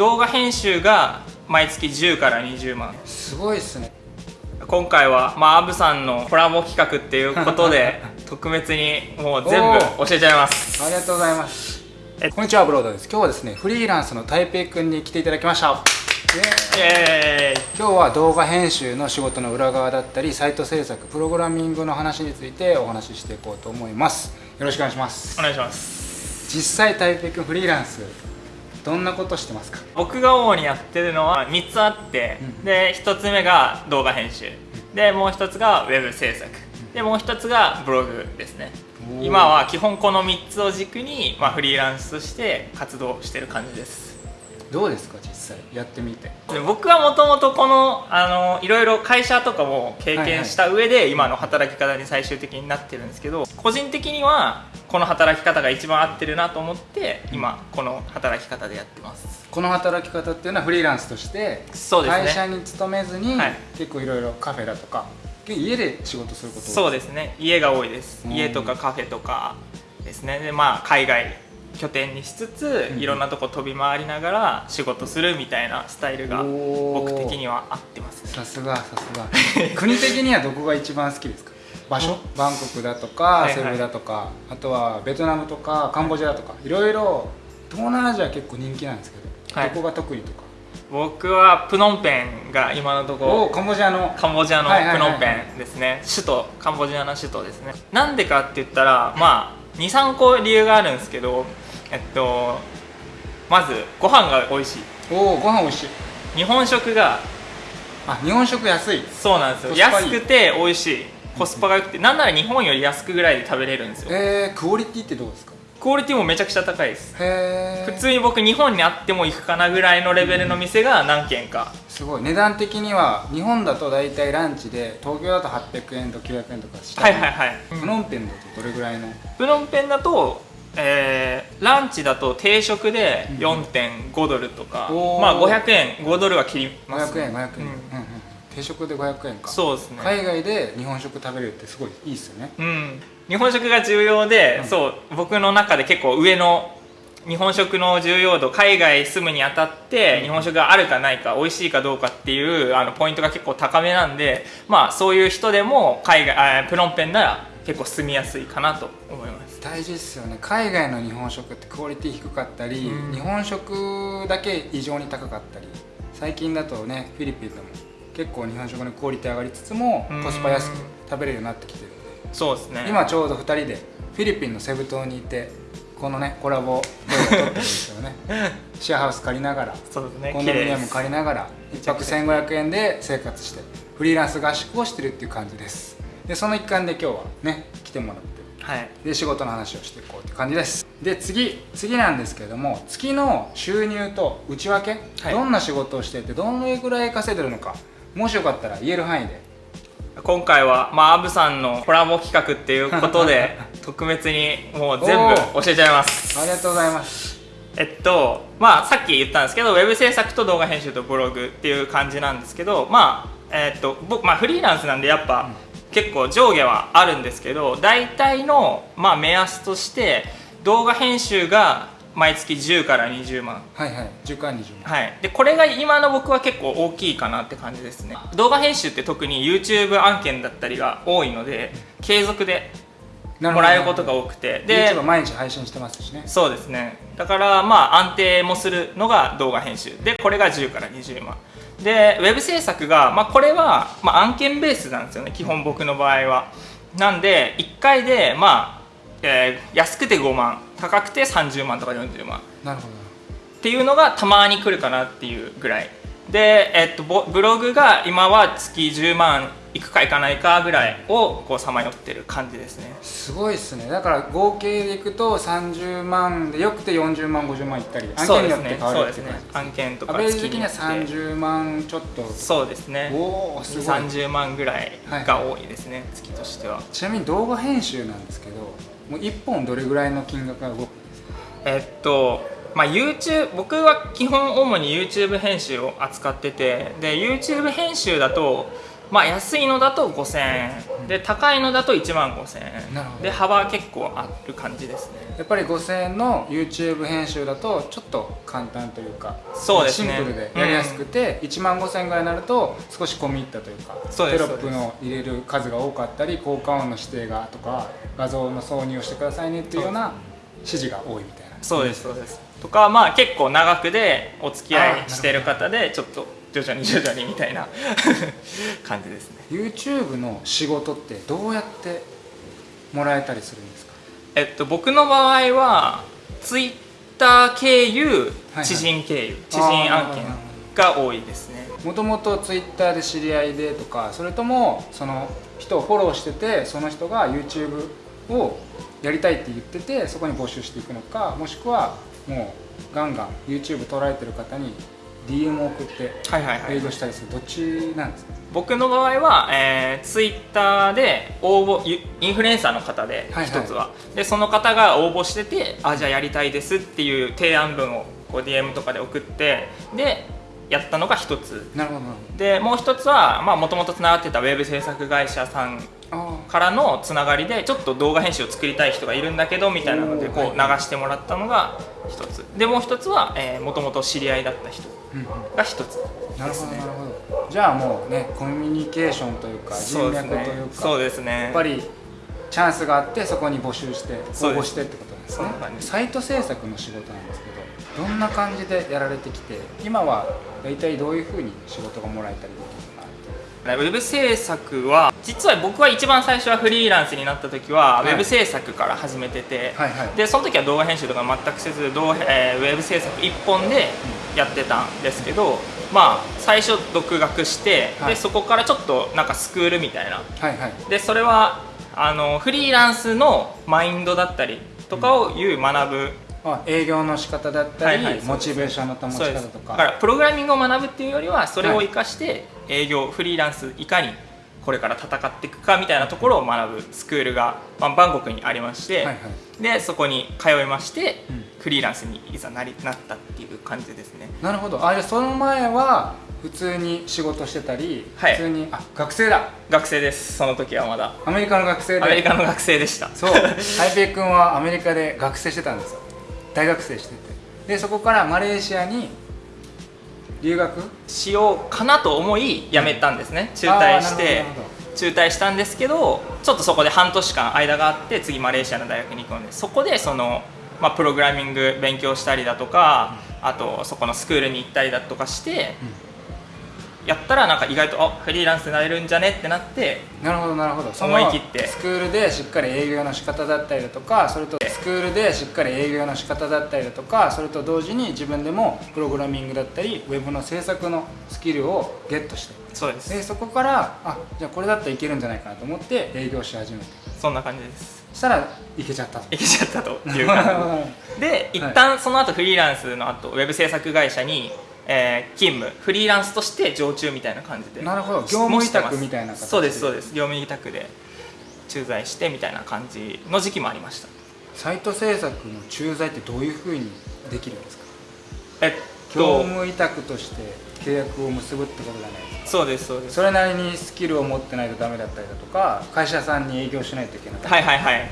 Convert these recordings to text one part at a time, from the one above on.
動画編集が毎月10から20万。すごいっすね。今回はまあアブさんのコラボ企画っていうことで 特別にもう全部教えちゃいます。ありがとうございます。えこんにちはブロードです。今日はですねフリーランスの台北くんに来ていただきました。イエーイ。今日は動画編集の仕事の裏側だったりサイト制作プログラミングの話についてお話ししていこうと思います。よろしくお願いします。お願いします。実際台北くんフリーランスどんなことしてますか？僕が主にやってるのは3つあって、うん。で1つ目が動画編集。でもう1つがウェブ制作。でもう1つがブログですね。今は基本この3つを軸に、まあ、フリーランスとして活動してる感じです。どうですか？実際やってみて。で僕はもともとこのあのいろいろ会社とかも経験した上で今の働き方に最終的になってるんですけど個人的にはこの働き方が一番合ってるなと思って今この働き方でやってます。この働き方っていうのはフリーランスとしてそうですね。会社に勤めずに、はい。結構いろいろカフェだとか家で仕事することそうですね。家が多いです。うん。家とかカフェとかですね。でまあ海外拠点にしつつうんいろんなとこ飛び回りながら仕事するみたいなスタイルが僕的には合ってます。さすがさすが。国的にはどこが一番好きですか？場所？バンコクだとか、はいはい。セブだとかあとはベトナムとかカンボジアだとか。いろいろ東南アジア結構人気なんですけど、はい。どこが得意とか？僕はプノンペンが今のところおカンボジアの。カンボジアのはいはいはいはい。プノンペンですね。首都カンボジアの首都ですね。なんでかって言ったらまあ23個理由があるんですけどえっとまずご飯が美味しい。おおご飯美味しい。日本食があ日本食安い。そうなんですよ。安くて美味しい。コスパが良くてなんなら日本より安くぐらいで食べれるんですよ。えー、クオリティってどうですか？クオリティもめちゃくちゃ高いです。へえ普通に僕日本にあっても行くかなぐらいのレベルの店が何軒か。すごい。値段的には日本だと大体ランチで東京だと800円と900円とかしたはいはいはい。プノンペンだとどれぐらいの？プノンペンだと、えーランチだと定食でうん。4.5ドルとか、おー。まあ500円5ドルは切ります。500円500円、うん。うんうん定食で500円か。そうですね、海外で日本食食べれるってすごいいいっすよね。うん、日本食が重要で、うん。そう僕の中で結構上の日本食の重要度海外住むにあたってうん。日本食があるかないか美味しいかどうかっていうあのポイントが結構高めなんでまあそういう人でも海外あプノンペンなら結構住みやすいかなと思います大事ですよね。海外の日本食ってクオリティ低かったり、うん。日本食だけ異常に高かったり最近だとねフィリピンでも結構日本食のクオリティ上がりつつもうん。コスパ安く食べれるようになってきてるんで。そうですね。今ちょうど2人でフィリピンのセブ島にいてこのねコラボ動画を撮ってるんですよね。シェアハウス借りながらね。コンドミニアム借りながら1泊1500円で生活してフリーランス合宿をしてるっていう感じです。でその一環で今日はね来てもらってはい。で仕事の話をしていこうって感じです。で次次なんですけれども月の収入と内訳、はい。どんな仕事をしていてどのぐらい稼いでるのかもしよかったら言える範囲で。今回は、まあ、アブさんのコラボ企画っていうことで 特別にもう全部教えちゃいます。ありがとうございます。えっとまあさっき言ったんですけどウェブ制作と動画編集とブログっていう感じなんですけどまあえっと僕、まあ、フリーランスなんでやっぱ、結構上下はあるんですけど大体の、まあ、目安として動画編集が毎月10から20万。はいはい。10から20万。はい、でこれが今の僕は結構大きいかなって感じですね。動画編集って特に YouTube 案件だったりが多いので継続でなもらえることが多くて。で YouTube 毎日配信してますしね。そうですね。だからまあ安定もするのが動画編集。でこれが10から20万でウェブ制作が、まあ、これは、まあ、案件ベースなんですよね基本僕の場合は。なんで1回でまあ、えー安くて5万高くて30万とか40万。なるほど。っていうのがたまに来るかなっていうぐらい。で、えっと、ボブログが今は月10万いくかいかないかぐらいをこうさまよってる感じですね。すごいっすね。だから合計でいくと30万でよくて40万50万いったり案件にですねよって変わるそうですね。っていう感じ案件とかアベレージ的には月によって30万ちょっと。そうですね。おおすごい。30万ぐらいが多いですね、月としては。ちなみに動画編集なんですけどもう1本どれぐらいの金額が動くんですか？えっとまあ YouTube 僕は基本主に YouTube 編集を扱っててで YouTube 編集だとまあ安いのだと5000円。で高いのだと1万5000円。で幅結構ある感じですね。やっぱり5000円の YouTube 編集だとちょっと簡単というかそうですね。シンプルでやりやすくて、1万5000円ぐらいになると少し込み入ったというかテロップの入れる数が多かったり効果音の指定がとか画像の挿入をしてくださいねっていうような指示が多いみたいな。そうですそうです。とかまあ結構長くでお付き合いしてる方でちょっと徐々に徐々にみたいな。感じですね。YouTube の仕事ってどうやってもらえたりするんですか？えっと僕の場合は Twitter 経由はい知人経由、知人案件が多いですね。もともと Twitter で知り合いでとかそれともその人をフォローしててその人が YouTube をやりたいって言っててそこに募集していくのかもしくはもうガンガン YouTube 捉えてる方に DM を送ってはいはいはい。営業したりする。どっちなんですか？僕の場合は、えー、ツイッターで応募ゆインフルエンサーの方ではいはい。一つは、でその方が応募しててあじゃあやりたいですっていう提案文をこう DM とかで送ってでやったのが一つ。なるほどでもう一つはもともとつながってたウェブ制作会社さんからのつながりでちょっと動画編集を作りたい人がいるんだけどみたいなのでこう流はい。してもらったのが一つ。でもう一つはもともと知り合いだった人ーうんうん。が一つなるほどなるほど。じゃあもうねコミュニケーションというか人脈というかねそうですね。やっぱりチャンスがあってそこに募集して応募してってことなんですね。サイト制作の仕事なんですけどどんな感じでやられてきて今は大体どういうふうに仕事がもらえたりできるウェブ制作は実は僕は一番最初はフリーランスになった時は、はい。ウェブ制作から始めてて、はいはい。でその時は動画編集とか全くせず動画、えーウェブ制作一本でやってたんですけど、まあ最初独学して、はい。でそこからちょっとなんかスクールみたいな。はいはい。でそれはあのフリーランスのマインドだったりとかをいう学ぶ、あ営業の仕方だったり、はいはい。モチベーションの保ち方とか。だからプログラミングを学ぶっていうよりはそれを生かして営業、フリーランスいかにこれから戦っていくかみたいなところを学ぶスクールが、まあ、バンコクにありまして、はいはい。でそこに通いまして、うん。フリーランスにいざなりなったっていう感じですね。なるほど。あじゃあその前は普通に仕事してたり、はい。普通にあ学生だ。学生です。その時はまだ。アメリカの学生で。アメリカの学生でした。そう。ハイペイ君はアメリカで学生してたんですよ。大学生してて。でそこからマレーシアに留学？しようかなと思い辞めたんですね。中退して中退したんですけどちょっとそこで半年間間があって次マレーシアの大学に行くのでそこでその、まあ、プログラミング勉強したりだとか、あとそこのスクールに行ったりだとかして、やったらなんか意外とあフリーランスになれるんじゃねってなってなるほどなるほど。そ思い切って。スクールでしっかり営業の仕方だったりだとかそれとスクールでしっかり営業の仕方だったりだとかそれと同時に自分でもプログラミングだったりウェブの制作のスキルをゲットして。そうです。でそこからあじゃあこれだったらいけるんじゃないかなと思って営業し始めてそんな感じです。そしたらいけちゃったと。いけちゃったという感じ で一旦その後フリーランスの後ウェブ制作会社に、えー勤務フリーランスとして常駐みたいな感じでなるほど。業務委託みたいな形で。そうですそうです。業務委託で駐在してみたいな感じの時期もありました。サイト制作の駐在ってどういうふうにできるんですか？えっ業と務委託として契約を結ぶってことじゃないですか。そうですそうです。それなりにスキルを持ってないとダメだったりだとか会社さんに営業しないといけない、はいはいはい。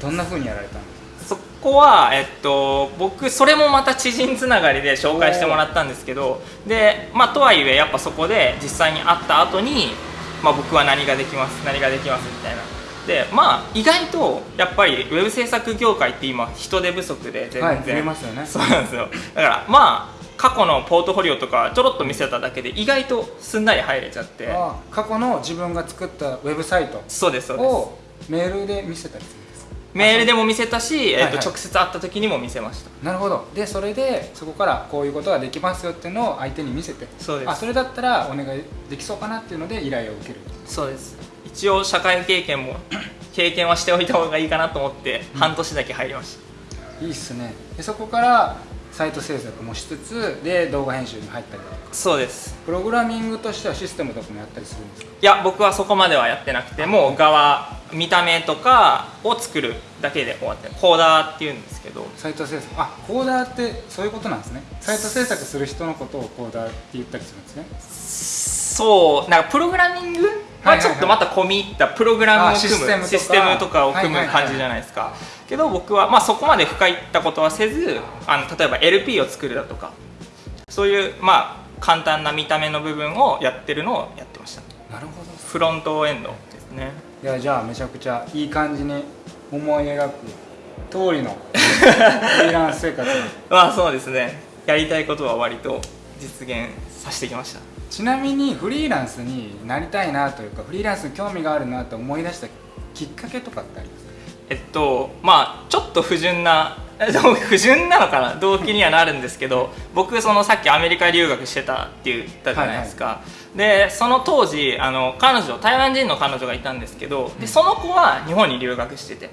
どんなふうにやられたんですか？そこは、えっと、僕それもまた知人つながりで紹介してもらったんですけどで、まあ、とはいえやっぱそこで実際に会った後に、まあ、僕は何ができます何ができますみたいな。でまあ意外とやっぱりウェブ制作業界って今人手不足で全然、はい増えますよね。そうなんですよ。だからまあ過去のポートフォリオとかちょろっと見せただけで意外とすんなり入れちゃって。あ過去の自分が作ったウェブサイトそうですそうです。をメールで見せたりするメールでも見せたし、えっとはい。はい直接会った時にも見せました。なるほど。でそれでそこからこういうことができますよっていうのを相手に見せて。そうです。あそれだったらお願いできそうかなっていうので依頼を受ける。そうです。一応社会経験も 経験はしておいた方がいいかなと思って半年だけ入りました、いいっすね。でそこからサイト制作もしつつで動画編集に入ったりとか。そうです。プログラミングとしてはシステムとかもやったりするんですか？いや僕はそこまではやってなくてもう側見た目とかを作るだけで終わってコーダーっていうんですけど。サイト制作。あコーダーってそういうことなんですね。サイト制作する人のことをコーダーって言ったりするんですね。そうなんかプログラミングはちょっとまた込み入ったプログラムを組むあシステムとか。システムとかを組む感じじゃないですか。けど僕はまあそこまで深いったことはせずあの例えば LP を作るだとかそういうまあ簡単な見た目の部分をやってるのをやってました。なるほど。フロントエンドですね。いやじゃあめちゃくちゃいい感じに思い描く通りの フリーランス生活まあそうですね。やりたいことは割と実現させてきましたちなみにフリーランスになりたいなというかフリーランスに興味があるなと思い出したきっかけとかってあります？かえっとまあちょっと不純な不純なのかな？動機にはなるんですけど僕そのさっきアメリカ留学してたって言ったじゃないですか、でその当時あの彼女台湾人の彼女がいたんですけどでその子は日本に留学してて、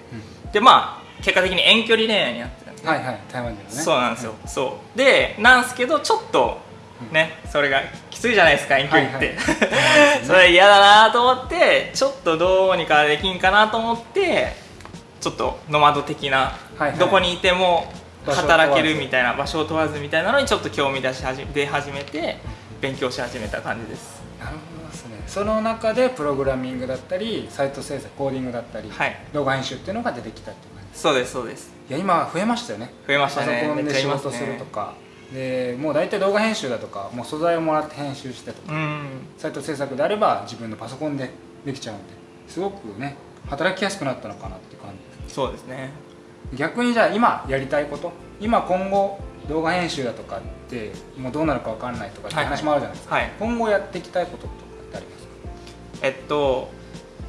でまあ結果的に遠距離恋愛になってたんではいはい台湾人のね。そうなんですよ、そう。でなんですけどちょっとねそれがきついじゃないですか遠距離って、はい それ嫌だなと思ってちょっとどうにかできんかなと思ってちょっとノマド的な、はいはい。どこにいても働けるみたいな場所を問わずみたいなのにちょっと興味出し始め出始めて勉強し始めた感じです。なるほどですね。その中でプログラミングだったりサイト制作コーディングだったり、はい。動画編集っていうのが出てきたっていう感じそうですそうです。いや今増えましたよね。増えましたね。パソコンで仕事するとかでもう大体動画編集だとかもう素材をもらって編集してとか、うん。サイト制作であれば自分のパソコンでできちゃうんですごくね働きやすくなったのかなって感じ。そうですね。逆にじゃあ今やりたいこと今今後動画編集だとかってもうどうなるか分かんないとかってはい。話もあるじゃないですか、はい。今後やっていきたいこととかってありますか？えっと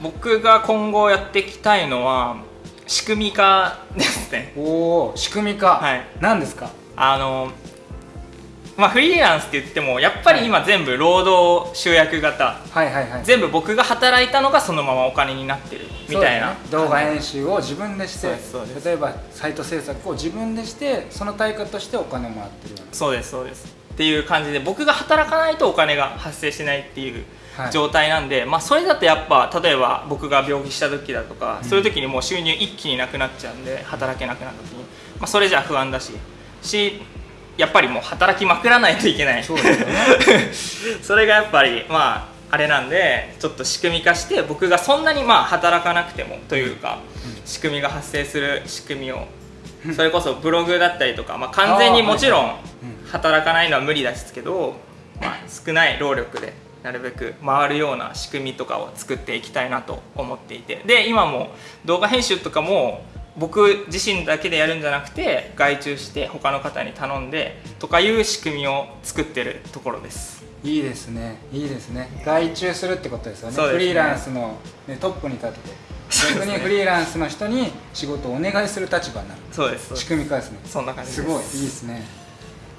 僕が今後やっていきたいのは仕組み化ですね。おお仕組み化、はい。何ですか？あのまあフリーランスって言ってもやっぱり今全部労働集約型。はいはいはい。全部僕が働いたのがそのままお金になってるみたいな、ね。動画編集を自分でして例えばサイト制作を自分でしてその対価としてお金をもらってるそうですそうです。っていう感じで僕が働かないとお金が発生しないっていうはい。状態なんで、まあ、それだとやっぱ例えば僕が病気した時だとか、そういう時にもう収入一気になくなっちゃうんで働けなくなった時に、まあ、それじゃ不安だし。しやっぱりもう働きまくらないといけない。そうですよね。それがやっぱりまああれなんでちょっと仕組み化して僕がそんなにまあ働かなくてもというか、仕組みが発生する仕組みをそれこそブログだったりとか、まあ、完全にもちろん働かないのは無理ですけど、まあ、少ない労力でなるべく回るような仕組みとかを作っていきたいなと思っていて。で今も動画編集とかも僕自身だけでやるんじゃなくて外注して他の方に頼んでとかいう仕組みを作ってるところです。いいですね。いいですね。外注するってことですよね。ね。フリーランスの、ね、トップに立ってそうですね。逆にフリーランスの人に仕事をお願いする立場になる。そうです。仕組み化ですねそんな感じです。すごいいいですね。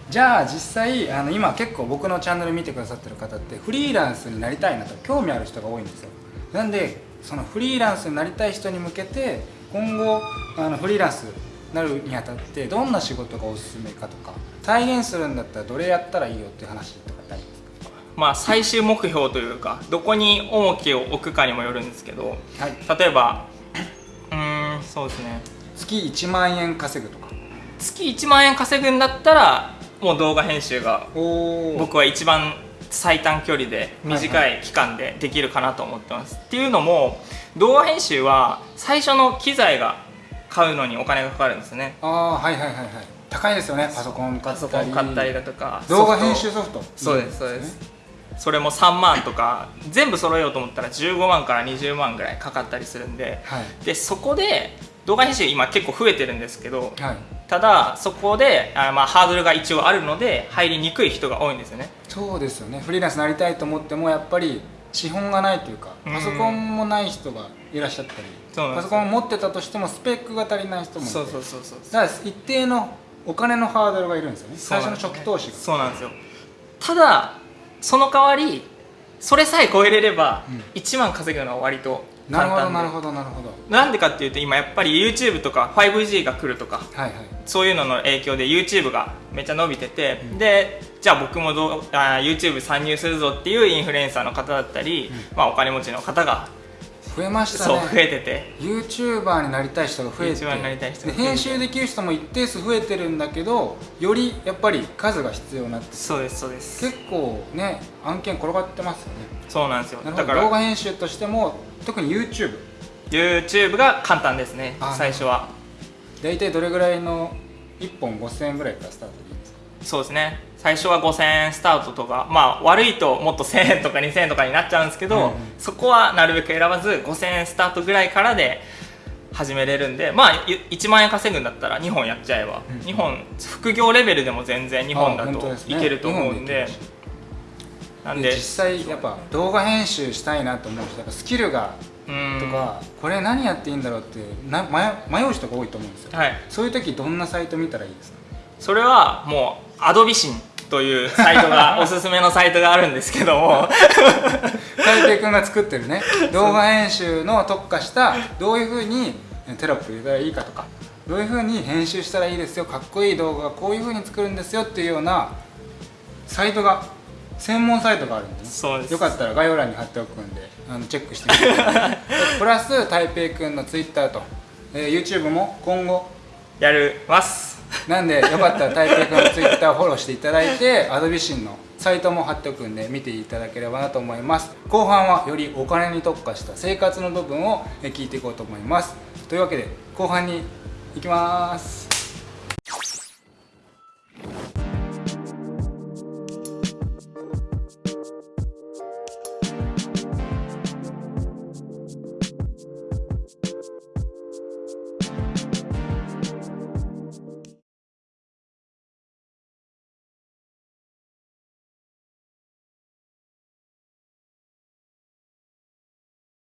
じゃあ実際あの今結構僕のチャンネル見てくださってる方ってフリーランスになりたいなと興味ある人が多いんですよ。なんでそのフリーランスになりたい人に向けて今後あのフリーランスになるにあたってどんな仕事がおすすめかとか体現するんだったらどれやったらいいよっていう話とかってありますか？まあ最終目標というかどこに重きを置くかにもよるんですけどはい。例えばうーんそうですね。月1万円稼ぐとか。月1万円稼ぐんだったらもう動画編集がお僕は一番最短距離で短い期間でできるかなと思ってます、っていうのも動画編集は最初の機材が買うのにお金がかかるんですね。ああはいはいはいはい。高いですよね。パソコン買ったり。買ったり。だとか動画編集ソフト。そうですそうです。それも3万とか全部揃えようと思ったら15万から20万ぐらいかかったりするんで。はい。でそこで動画編集今結構増えてるんですけどはい。ただそこであまあハードルが一応あるので入りにくい人が多いんですよね。そうですよね。フリーランスになりたいと思ってもやっぱり資本がないというかうん。パソコンもない人がいらっしゃったりパソコンを持ってたとしてもスペックが足りない人もいてそうそうそうそうだから一定のお金のハードルがいるんですよね。最初の初期投資が。そうなんですよ。ただその代わりそれさえ超えれればうん。1万稼ぐのは割となる簡単で。ほどなるほどなるほど。なんでかっていうと今やっぱり YouTube とか 5G が来るとかはいはい。そういうのの影響で YouTube がめっちゃ伸びてて、でじゃあ僕もどうあー YouTube 参入するぞっていうインフルエンサーの方だったり、まあ、お金持ちの方が増増えましたそうね増えてて。YouTuber になりたい人が増えて。YouTuber になりたい人編集できる人も一定数増えてるんだけどよりやっぱり数が必要になってそうですそうです。結構ね案件転がってますよね。そうなんですよ。だから動画編集としても特に YouTube YouTube が簡単ですねあ最初は。大体どれぐらいの？1本5000円ぐらいからスタートそうですね。最初は5000円スタートとかまあ悪いともっと1000円とか2000円とかになっちゃうんですけど、うんうん。そこはなるべく選ばず5000円スタートぐらいからで始めれるんでまあ1万円稼ぐんだったら2本やっちゃえば、うん2本副業レベルでも全然2本だといけると思うんで。なんでで実際やっぱ動画編集したいなと思う人やっぱスキルがうん。とか、これ何やっていいんだろうってな迷迷う人が多いと思うんですよ。はい。そういう時どんなサイト見たらいいですか？それはもうアドビシンというサイトがおすすめのサイトがあるんですけども。大平君が作ってるね。動画編集の特化したどういうふうにテロップ入れたらいいかとか。どういうふうに編集したらいいですよかっこいい動画がこういうふうに作るんですよっていうようなサイトが専門サイトがあるんでね。そうです。よかったら概要欄に貼っておくんであのチェックしてみてください。プラス大平君の Twitter と、えー YouTube も今後やりますなんでよかったら大平君の Twitter をフォローしていただいてアドビシンのサイトも貼っておくんで見ていただければなと思います。後半はよりお金に特化した生活の部分を聞いていこうと思います。というわけで後半に行きます。